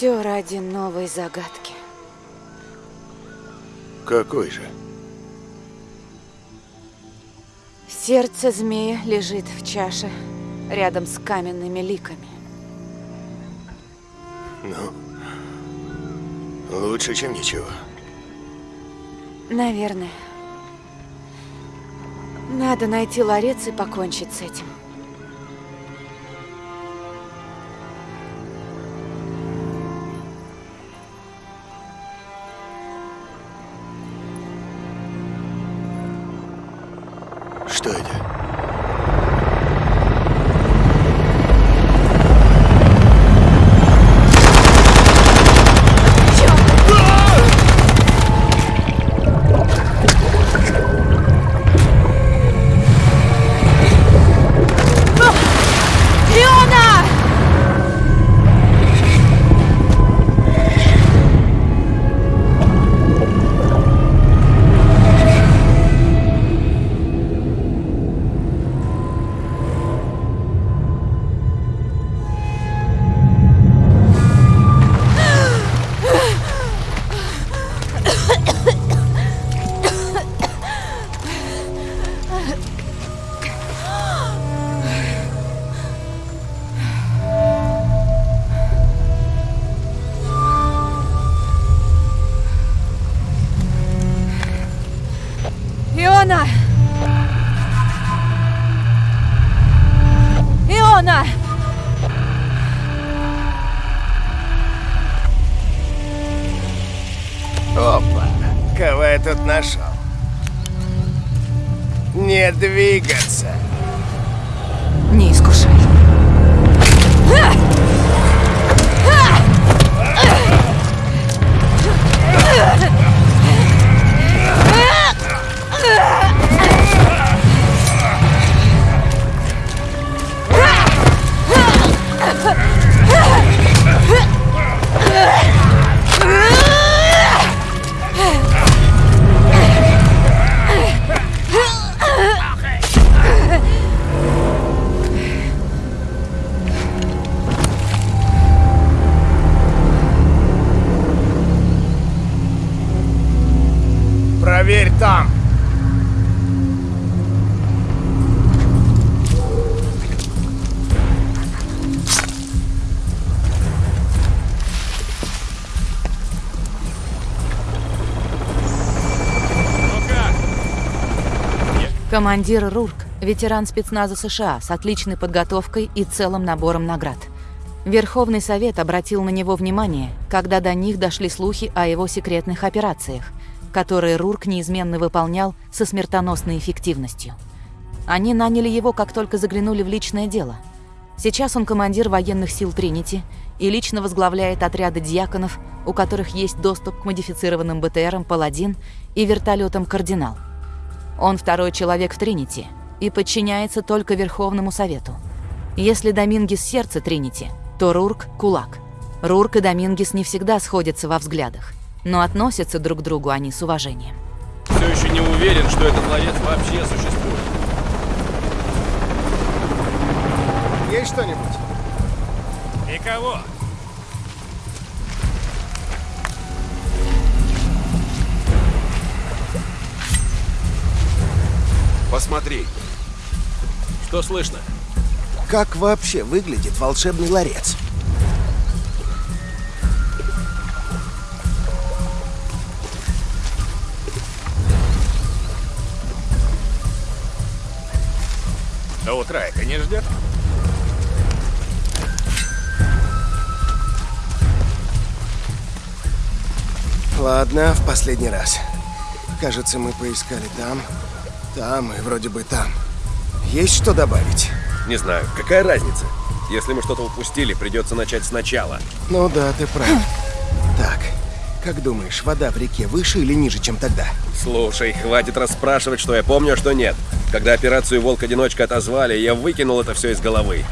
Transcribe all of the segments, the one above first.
Все ради новой загадки. Какой же? Сердце змея лежит в чаше рядом с каменными ликами. Ну, лучше, чем ничего. Наверное. Надо найти ларец и покончить с этим. Опа, кого я тут нашел? Не двигаться. Не искушай. Проверь там. Командир Рурк – ветеран спецназа США с отличной подготовкой и целым набором наград. Верховный Совет обратил на него внимание, когда до них дошли слухи о его секретных операциях, которые Рурк неизменно выполнял со смертоносной эффективностью. Они наняли его, как только заглянули в личное дело. Сейчас он командир военных сил Тринити и лично возглавляет отряды дьяконов, у которых есть доступ к модифицированным БТРам «Паладин» и вертолетам «Кардинал». Он второй человек в Тринити и подчиняется только Верховному Совету. Если Домингис сердце Тринити, то Рурк – кулак. Рурк и Домингис не всегда сходятся во взглядах, но относятся друг к другу они с уважением. Все еще не уверен, что этот ларец вообще существует. Есть что-нибудь? Никого. Посмотри. Что слышно? Как вообще выглядит волшебный ларец? До утра это не ждет? Ладно, в последний раз. Кажется, мы поискали там, там и вроде бы там. Есть что добавить? Не знаю, какая разница? Если мы что-то упустили, придется начать сначала. Ну да, ты прав. Так, как думаешь, вода в реке выше или ниже, чем тогда? Слушай, хватит расспрашивать, что я помню, а что нет. Когда операцию «Волк-одиночка» отозвали, я выкинул это все из головы.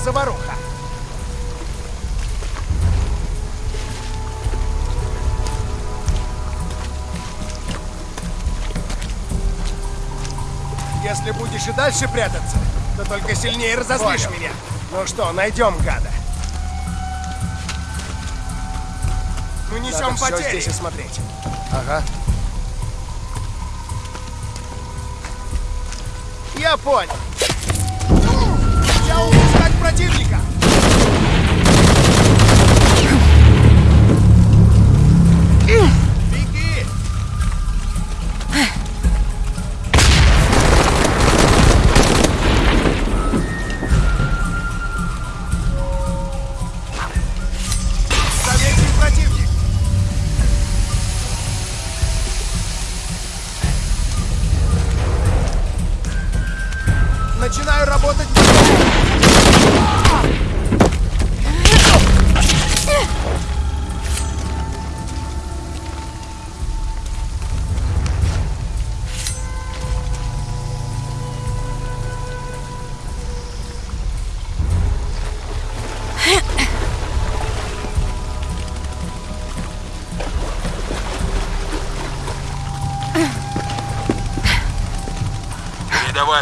Заваруха. Если будешь и дальше прятаться, то только сильнее разозлишь Понял. меня. Ну что, найдем гада. Мы несем Надо потери. здесь осмотреть. Ага. Я понял. Противника.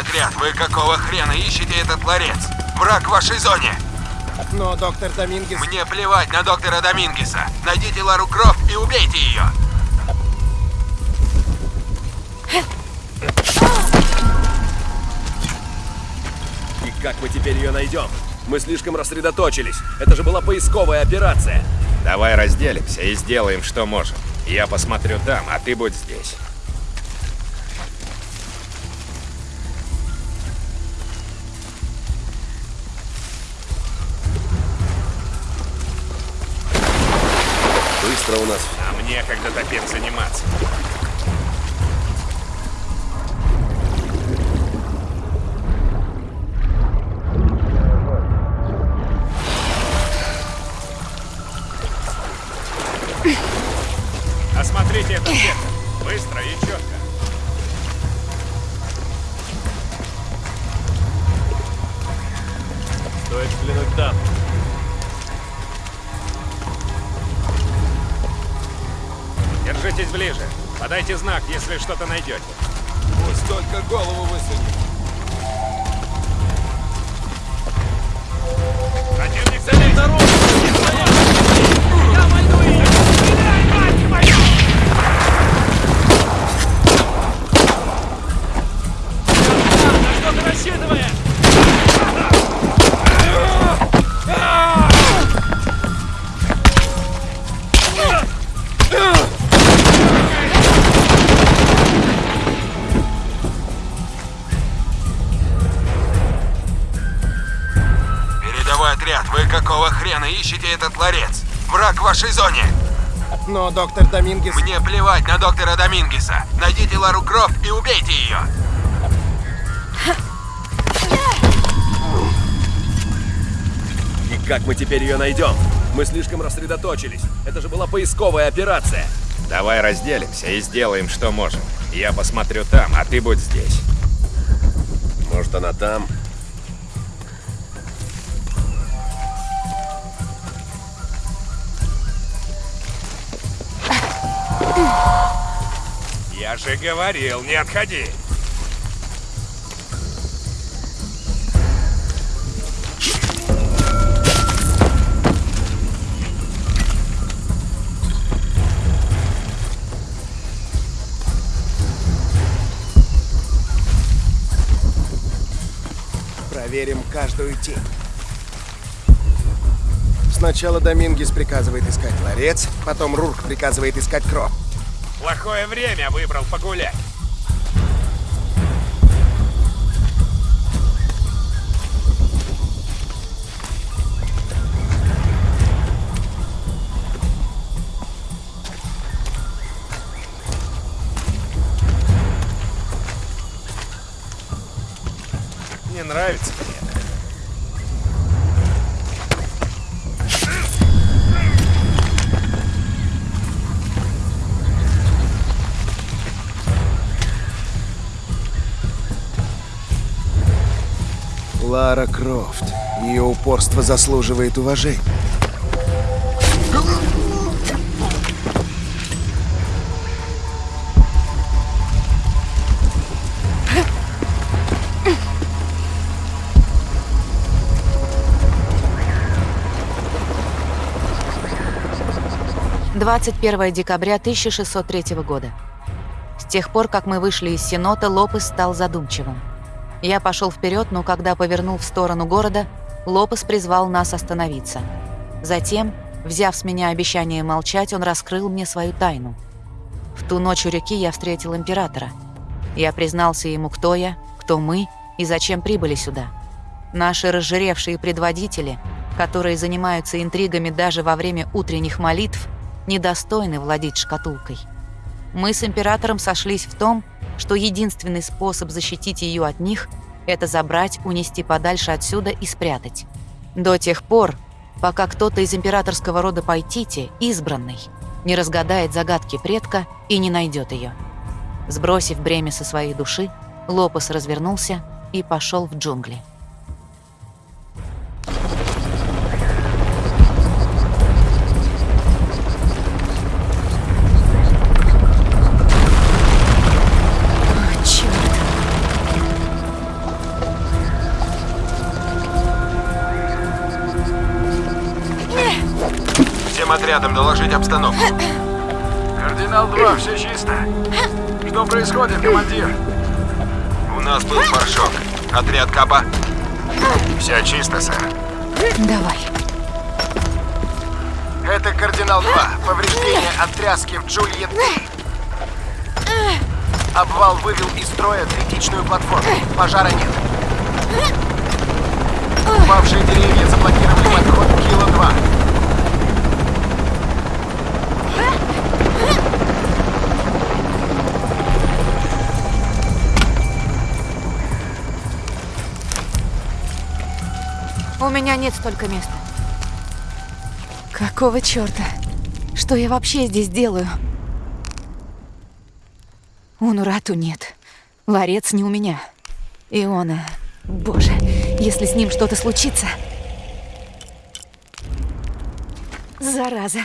Отряд, вы какого хрена ищете этот ларец? Враг в вашей зоне! Но доктор Домингес... Мне плевать на доктора Домингеса. Найдите Лару Крофт и убейте ее. И как мы теперь ее найдем? Мы слишком рассредоточились. Это же была поисковая операция. Давай разделимся и сделаем, что можем. Я посмотрю там, а ты будь здесь. Быстро у нас. А мне когда таким заниматься. Если что-то найдете. Пусть только голову какого хрена ищете этот ларец? Враг в вашей зоне! Но доктор Домингес... Мне плевать на доктора Домингеса. Найдите Лару Крофт и убейте ее. И как мы теперь ее найдем? Мы слишком рассредоточились. Это же была поисковая операция. Давай разделимся и сделаем, что можем. Я посмотрю там, а ты будь здесь. Может, она там? Я же говорил, не отходи. Проверим каждую тень. Сначала Домингес приказывает искать ларец, потом Рурк приказывает искать кровь. Плохое время выбрал погулять. Крофт. Ее упорство заслуживает уважения. Двадцать первое декабря 1603 года. С тех пор, как мы вышли из Сенота, Лопес стал задумчивым. Я пошел вперед, но когда повернул в сторону города, Лопес призвал нас остановиться. Затем, взяв с меня обещание молчать, он раскрыл мне свою тайну. В ту ночь у реки я встретил императора. Я признался ему, кто я, кто мы и зачем прибыли сюда. Наши разжиревшие предводители, которые занимаются интригами даже во время утренних молитв, недостойны владеть шкатулкой. Мы с императором сошлись в том, что единственный способ защитить ее от них – это забрать, унести подальше отсюда и спрятать. До тех пор, пока кто-то из императорского рода Пайтити, избранный, не разгадает загадки предка и не найдет ее. Сбросив бремя со своей души, Лопес развернулся и пошел в джунгли. всем отрядам доложить обстановку. Кардинал 2, все чисто. Что происходит, командир? У нас тут фаршок. Отряд Капа. Все чисто, сэр. Давай. Это кардинал 2. Повреждение от тряски в Джульен. Обвал вывел из строя третичную платформу. Пожара нет. Упавшие деревья заблокировали подход Кило-2. У меня нет столько места. Какого чёрта? Что я вообще здесь делаю? Унурату нет. Ларец не у меня. Иона. Боже, если с ним что-то случится... Зараза.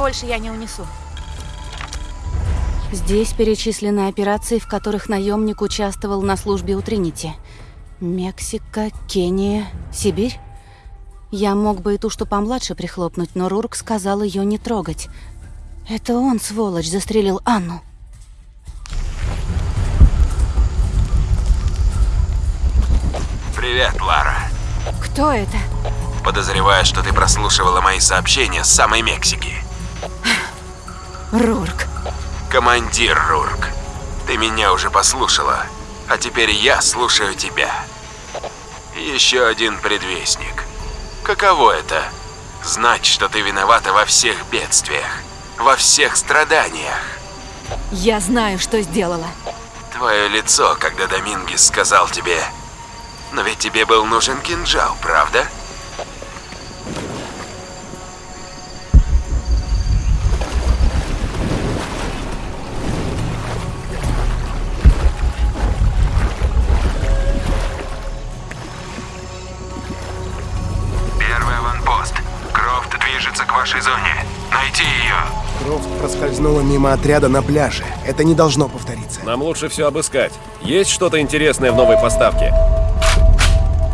Больше я не унесу. Здесь перечислены операции, в которых наемник участвовал на службе у Тринити. Мексика, Кения, Сибирь. Я мог бы и ту, что помладше, прихлопнуть, но Рурк сказал ее не трогать. Это он, сволочь, застрелил Анну. Привет, Лара. Кто это? Подозреваю, что ты прослушивала мои сообщения с самой Мексики. Рурк. Командир Рурк, ты меня уже послушала, а теперь я слушаю тебя. Еще один предвестник. Каково это? Знать, что ты виновата во всех бедствиях, во всех страданиях. Я знаю, что сделала. Твое лицо, когда Домингес сказал тебе... Но ведь тебе был нужен кинжал, правда? Первый мимо отряда на пляже. Это не должно повториться. Нам лучше все обыскать. Есть что-то интересное в новой поставке?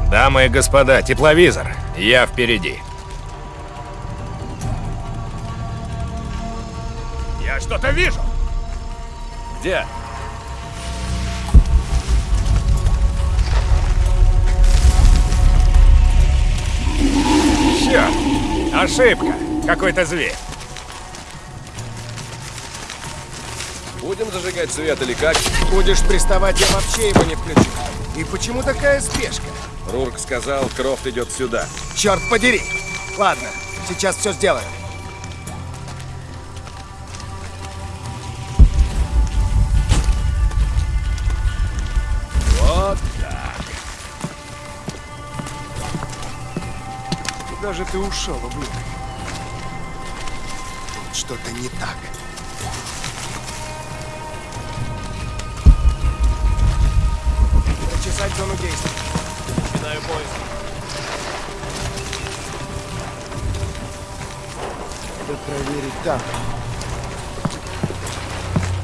Дамы и господа, тепловизор. Я впереди. Я что-то вижу. Где? Черт! Ошибка. Какой-то зверь. Будем зажигать свет или как? Будешь приставать, я вообще его не включу. И почему такая спешка? Рурк сказал, Крофт идет сюда. Черт подери! Ладно, сейчас все сделаю. Вот так. Куда же ты ушел, ублюдок? Что-то не так. Зачесать зону действия. Начинаю поиск. Надо проверить там.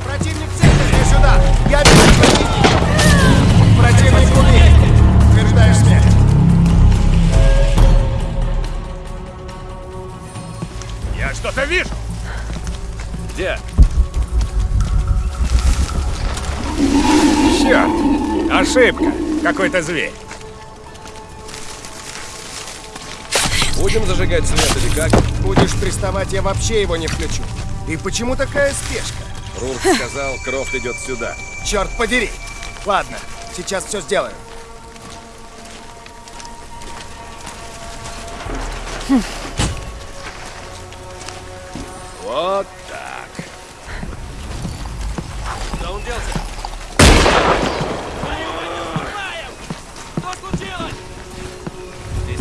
Противник в центре, сюда! Я вижу противника! Противник убит! Утверждаешь смерть. Я что-то вижу. Где? Черт. Ошибка. Какой-то зверь. Будем зажигать свет или как? Будешь приставать, я вообще его не включу. И почему такая спешка? Рурк сказал, Крофт идет сюда. Черт подери! Ладно, сейчас все сделаю. Вот так. Куда он делся? Здесь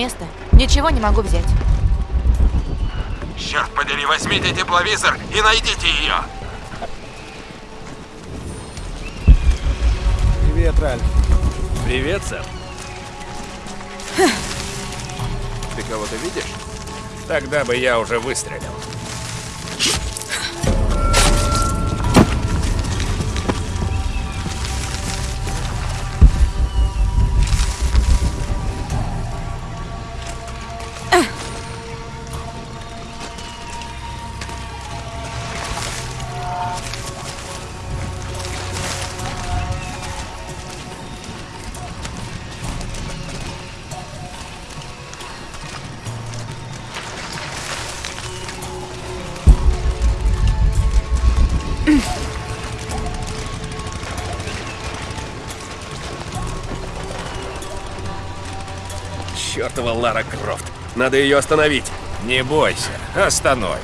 места. Ничего не могу взять. Черт подери, возьмите тепловизор и найдите ее. Привет, Ральф. Привет, сэр. Ты кого-то видишь? Тогда бы я уже выстрелил. Чертова Лара Крофт. Надо ее остановить. Не бойся, остановим.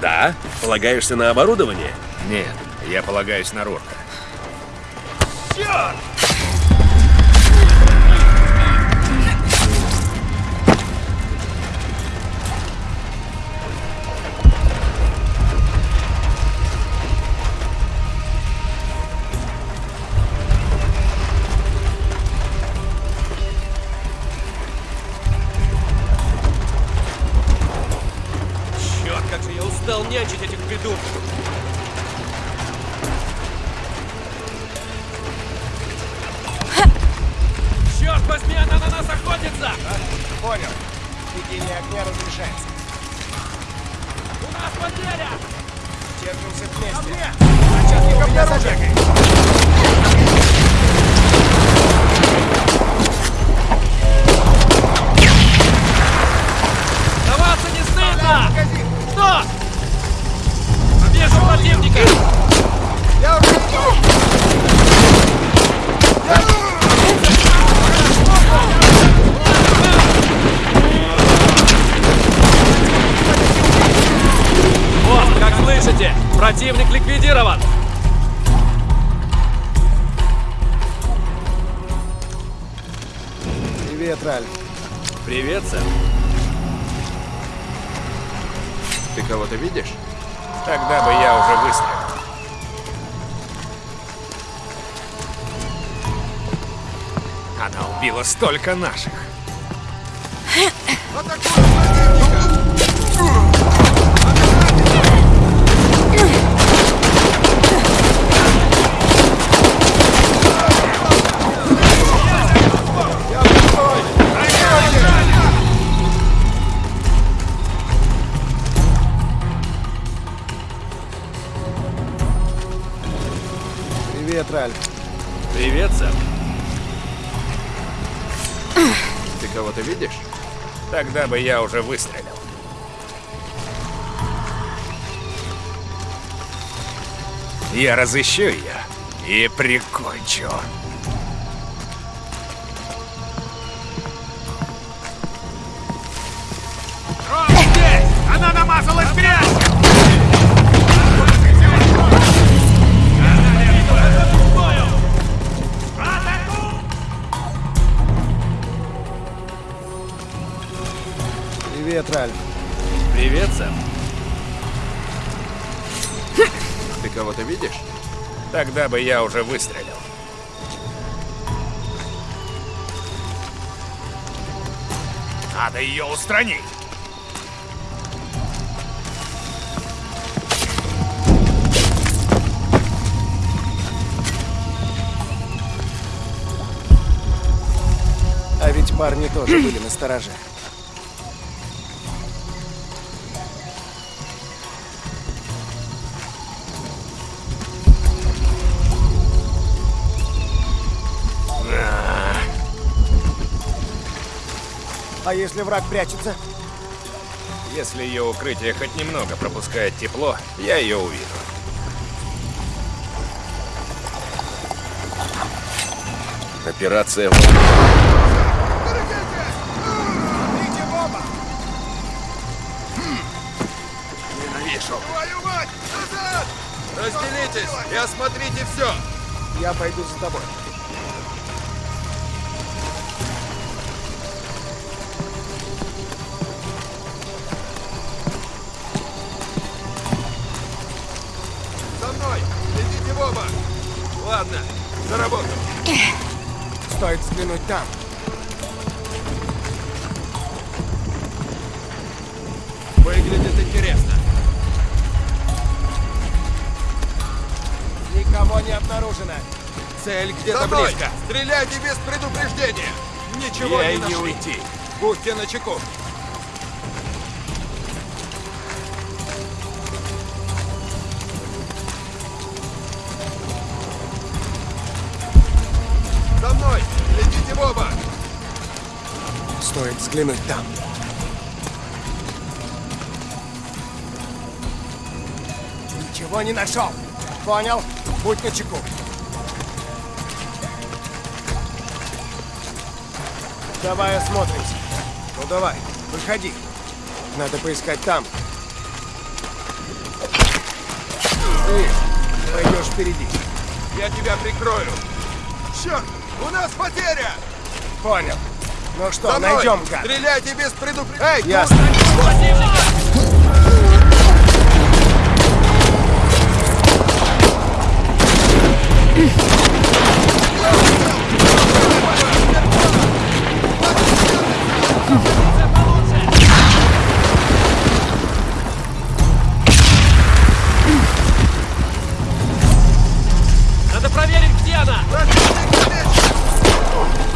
Да? Полагаешься на оборудование? Нет, я полагаюсь на Рурка. Черт, противника! Я уже... Вот, как слышите, противник ликвидирован! Привет, Ральф. Привет, сэр. Ты кого-то видишь? Тогда бы я уже выстрелил. Она убила столько наших. Привет, Ты кого-то видишь? Тогда бы я уже выстрелил. Я разыщу ее и прикончу. Тогда бы я уже выстрелил. Надо ее устранить. А ведь парни тоже были на стороже. А если враг прячется? Если ее укрытие хоть немного пропускает тепло, я ее увижу. Операция Разделитесь и осмотрите все! Я пойду за тобой. Стоит взглянуть там. Выглядит интересно. Никого не обнаружено. Цель где-то близко. Стреляйте без предупреждения. Ничего Ей не не нашли. уйти. Будьте начеку. За мной! Идите в оба! Стоит взглянуть там. Ничего не нашел. Понял? Будь начеку. Давай осмотримся. Ну давай, выходи. Надо поискать там. Ты пойдешь впереди. Я тебя прикрою. Черт! У нас потеря! Понял. Ну что, За мной! найдем гад. Стреляйте без предупреждения! Эй, тут! Ясно. Надо проверить, где она! Oh.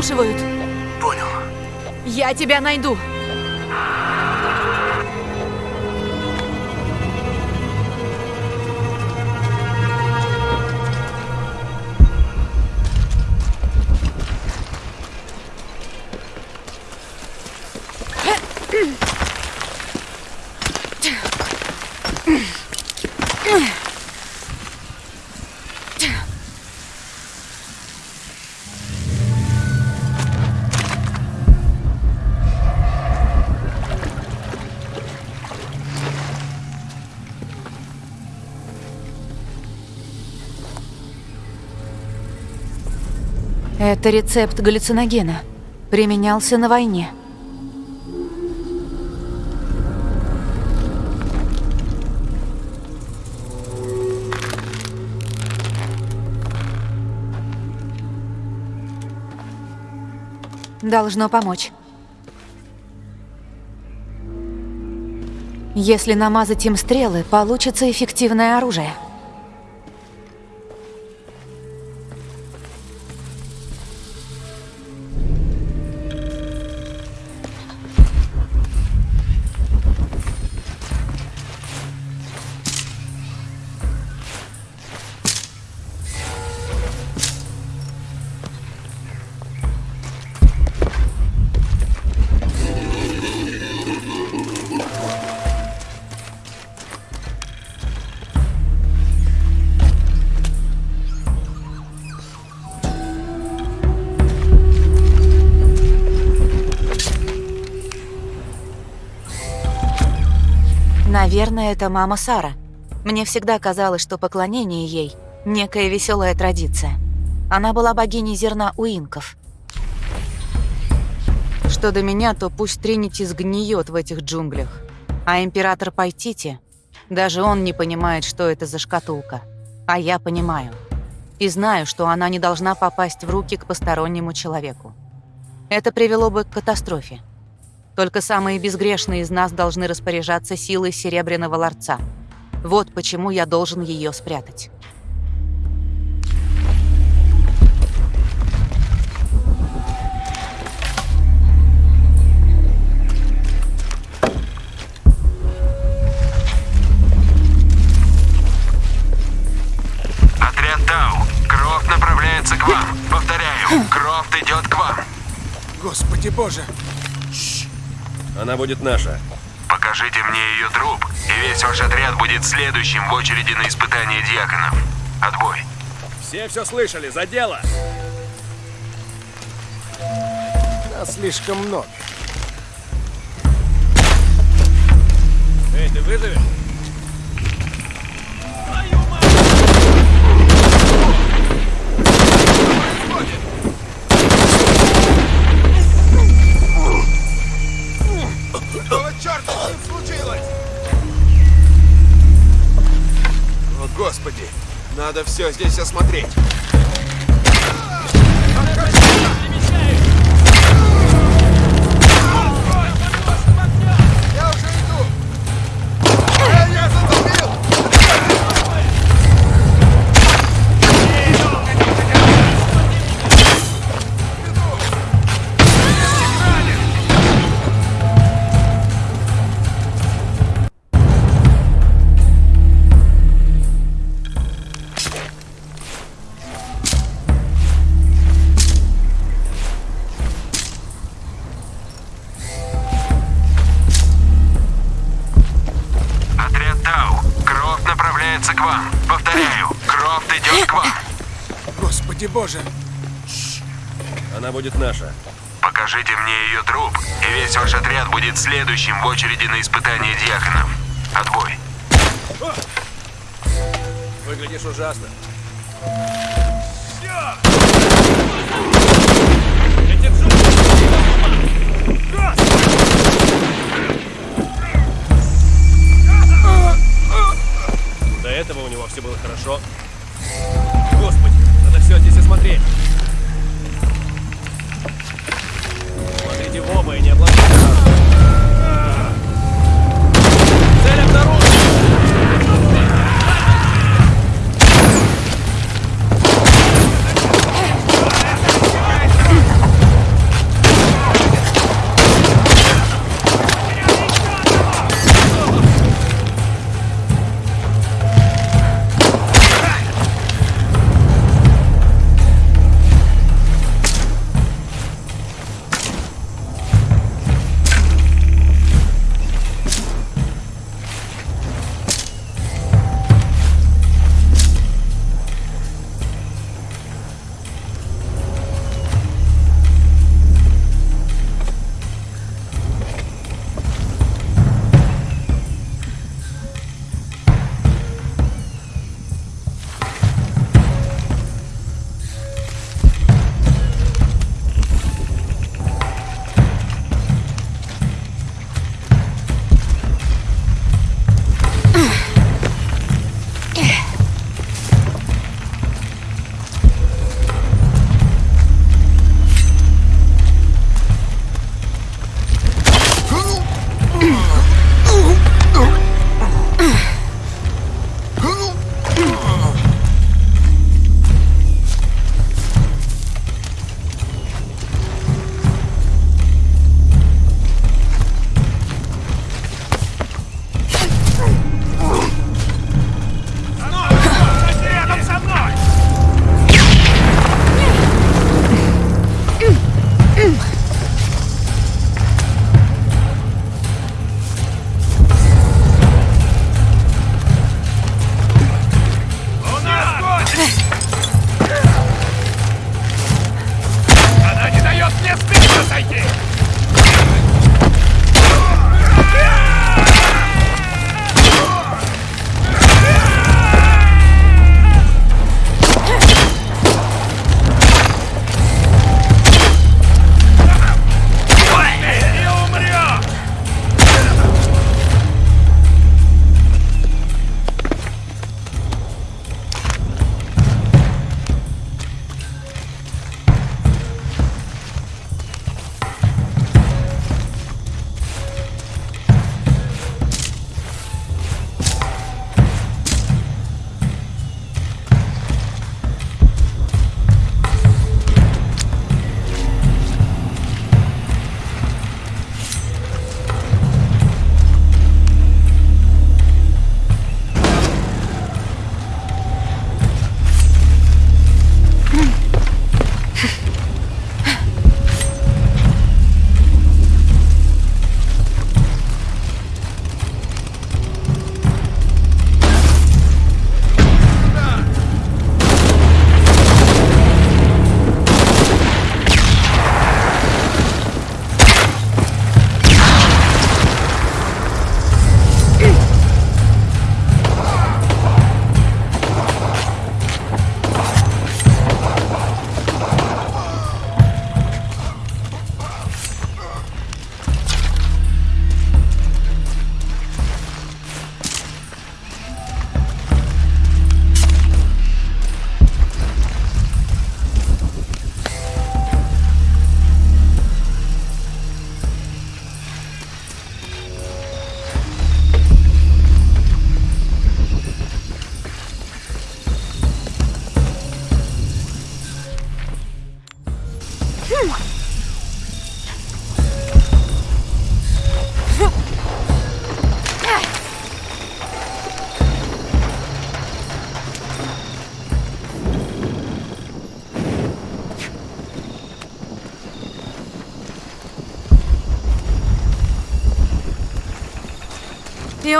Нас прослушивают! Понял. Я тебя найду! Это рецепт галлюциногена. Применялся на войне. Должно помочь. Если намазать им стрелы, получится эффективное оружие. Наверное, это мама Сара. Мне всегда казалось, что поклонение ей – некая веселая традиция. Она была богиней зерна у инков. Что до меня, то пусть Тринити сгниет в этих джунглях. А император Пайтити, даже он не понимает, что это за шкатулка. А я понимаю. И знаю, что она не должна попасть в руки к постороннему человеку. Это привело бы к катастрофе. Только самые безгрешные из нас должны распоряжаться силой Серебряного Ларца. Вот почему я должен ее спрятать. Отряд Тау, Крофт направляется к вам. Повторяю, Крофт идет к вам. Господи боже! Она будет наша. Покажите мне ее труп, и весь ваш отряд будет следующим в очереди на испытание диаконов. Отбой. Все все слышали, за дело! Нас слишком много. Эй, ты выживешь? Господи! Надо все здесь осмотреть. Господи боже! Она будет наша. Покажите мне ее труп, и весь ваш отряд будет следующим в очереди на испытание диаконов. Отбой. Выглядишь ужасно. До этого у него все было хорошо. Господи, надо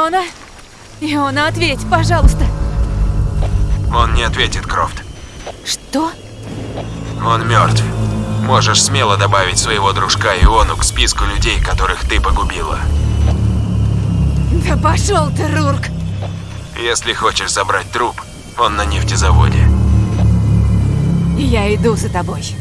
Иона? Иона, ответь, пожалуйста. Он не ответит, Крофт. Что? Он мертв. Можешь смело добавить своего дружка Иону к списку людей, которых ты погубила. Да пошел ты, Рурк! Если хочешь забрать труп, он на нефтезаводе. Я иду за тобой.